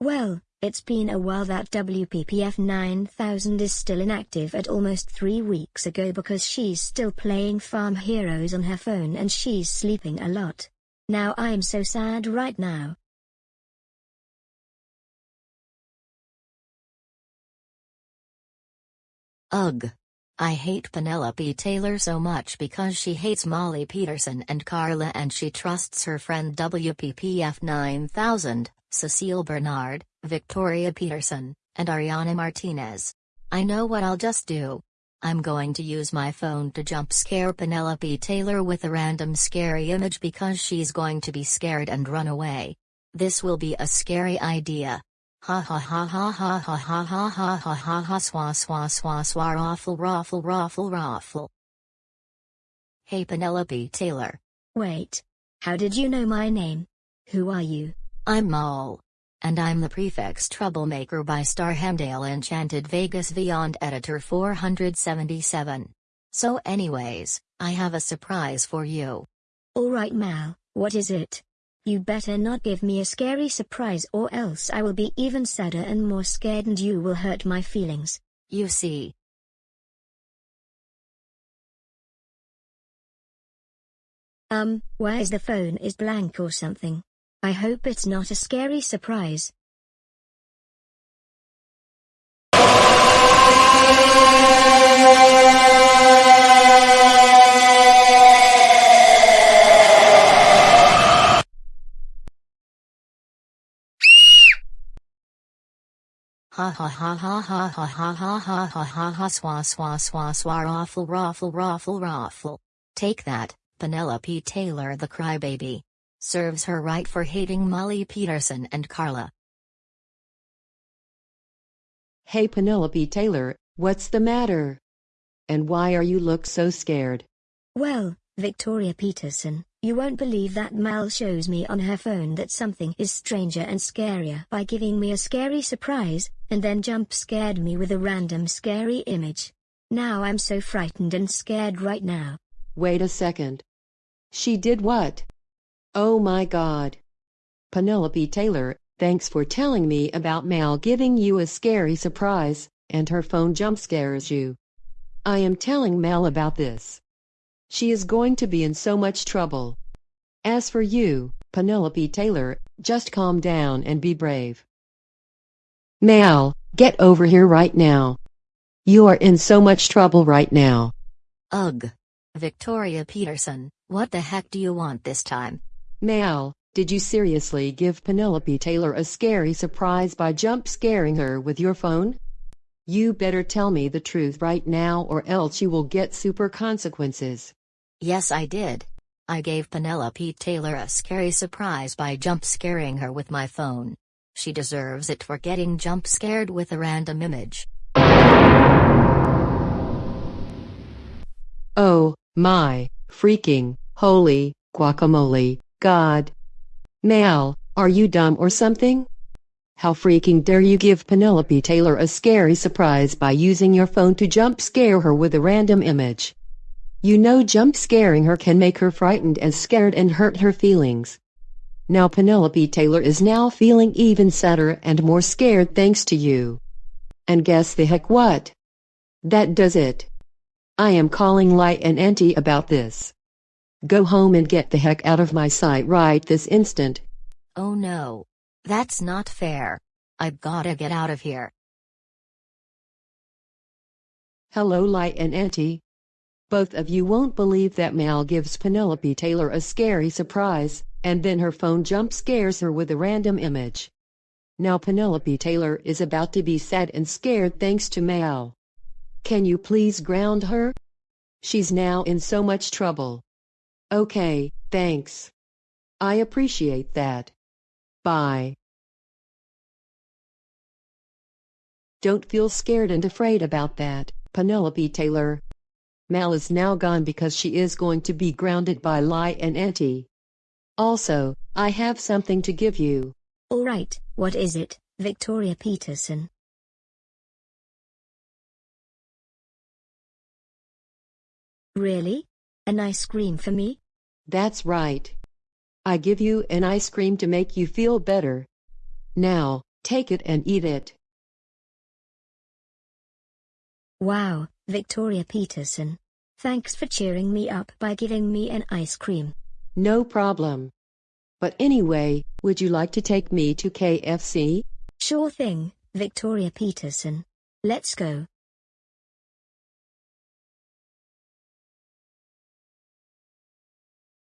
Well, it's been a while that WPPF 9000 is still inactive at almost three weeks ago because she's still playing Farm Heroes on her phone and she's sleeping a lot. Now I'm so sad right now. Ugh. I hate Penelope Taylor so much because she hates Molly Peterson and Carla and she trusts her friend WPPF 9000, Cecile Bernard, Victoria Peterson, and Ariana Martinez. I know what I'll just do. I'm going to use my phone to jump scare Penelope Taylor with a random scary image because she's going to be scared and run away. This will be a scary idea. Ha ha ha ha ha ha ha ha ha ha ha ha swa swa swa swa raffle raffle raffle raffle. Hey Penelope Taylor. Wait. How did you know my name? Who are you? I'm Mal. And I'm the prefix Troublemaker by Star Hemdale Enchanted Vegas Beyond Editor 477. So anyways, I have a surprise for you. Alright Mal, what is it? You better not give me a scary surprise or else I will be even sadder and more scared and you will hurt my feelings. You see. Um, where is the phone is blank or something? I hope it's not a scary surprise. Ha ha ha ha ha ha ha ha ha ha ha ha swa swa swa swa raffle raffle raffle raffle. Take that, Penelope Taylor the crybaby. Serves her right for hating Molly Peterson and Carla. Hey Penelope Taylor, what's the matter? And why are you look so scared? Well, Victoria Peterson, you won't believe that Mal shows me on her phone that something is stranger and scarier by giving me a scary surprise, and then jump scared me with a random scary image. Now I'm so frightened and scared right now. Wait a second. She did what? Oh my god. Penelope Taylor, thanks for telling me about Mal giving you a scary surprise, and her phone jump scares you. I am telling Mal about this. She is going to be in so much trouble. As for you, Penelope Taylor, just calm down and be brave. Mal, get over here right now. You are in so much trouble right now. Ugh. Victoria Peterson, what the heck do you want this time? Mal, did you seriously give Penelope Taylor a scary surprise by jump scaring her with your phone? You better tell me the truth right now or else you will get super consequences. Yes I did. I gave Penelope Taylor a scary surprise by jump scaring her with my phone. She deserves it for getting jump scared with a random image. Oh, my, freaking, holy, guacamole, God. Mal, are you dumb or something? How freaking dare you give Penelope Taylor a scary surprise by using your phone to jump scare her with a random image? You know jump scaring her can make her frightened and scared and hurt her feelings. Now Penelope Taylor is now feeling even sadder and more scared thanks to you. And guess the heck what? That does it. I am calling Light and Auntie about this. Go home and get the heck out of my sight right this instant. Oh no. That's not fair. I gotta get out of here. Hello Light and Auntie. Both of you won't believe that Mal gives Penelope Taylor a scary surprise, and then her phone jump scares her with a random image. Now Penelope Taylor is about to be sad and scared thanks to Mal. Can you please ground her? She's now in so much trouble. Okay, thanks. I appreciate that. Bye. Don't feel scared and afraid about that, Penelope Taylor. Mal is now gone because she is going to be grounded by Light and Auntie. Also, I have something to give you. Alright, what is it, Victoria Peterson? Really? An ice cream for me? That's right. I give you an ice cream to make you feel better. Now, Take it and eat it. Wow, Victoria Peterson. Thanks for cheering me up by giving me an ice cream. No problem. But anyway, would you like to take me to KFC? Sure thing, Victoria Peterson. Let's go.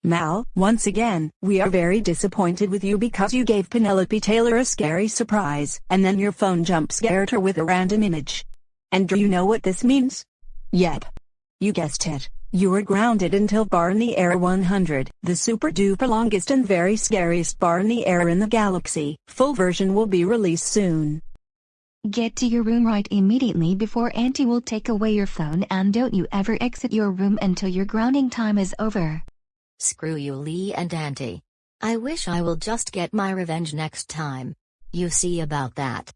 Mal, once again, we are very disappointed with you because you gave Penelope Taylor a scary surprise, and then your phone jump scared her with a random image. And do you know what this means? Yep. You guessed it. You were grounded until Bar in the Air 100, the super duper longest and very scariest bar in the air in the galaxy. Full version will be released soon. Get to your room right immediately before Auntie will take away your phone and don't you ever exit your room until your grounding time is over. Screw you Lee and Auntie. I wish I will just get my revenge next time. You see about that.